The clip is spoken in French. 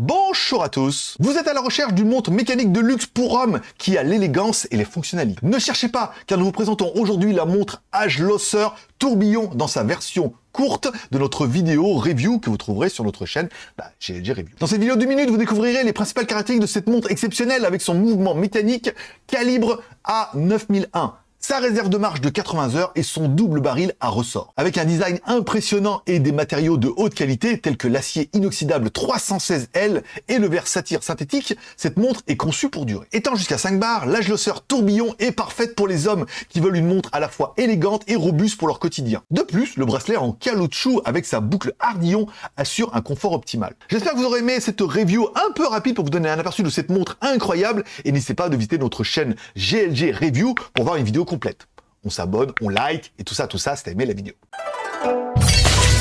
Bonjour à tous Vous êtes à la recherche d'une montre mécanique de luxe pour hommes qui a l'élégance et les fonctionnalités. Ne cherchez pas, car nous vous présentons aujourd'hui la montre Age Losser Tourbillon dans sa version courte de notre vidéo review que vous trouverez sur notre chaîne bah, GLG Review. Dans cette vidéo de minutes, vous découvrirez les principales caractéristiques de cette montre exceptionnelle avec son mouvement mécanique calibre A9001 sa réserve de marche de 80 heures et son double baril à ressort. Avec un design impressionnant et des matériaux de haute qualité tels que l'acier inoxydable 316L et le verre satire synthétique, cette montre est conçue pour durer. Étant jusqu'à 5 bars, l'âge losseur tourbillon est parfaite pour les hommes qui veulent une montre à la fois élégante et robuste pour leur quotidien. De plus, le bracelet en caoutchouc avec sa boucle hardillon assure un confort optimal. J'espère que vous aurez aimé cette review un peu rapide pour vous donner un aperçu de cette montre incroyable et n'hésitez pas de visiter notre chaîne GLG Review pour voir une vidéo on s'abonne, on like et tout ça, tout ça, si t'as aimé la vidéo.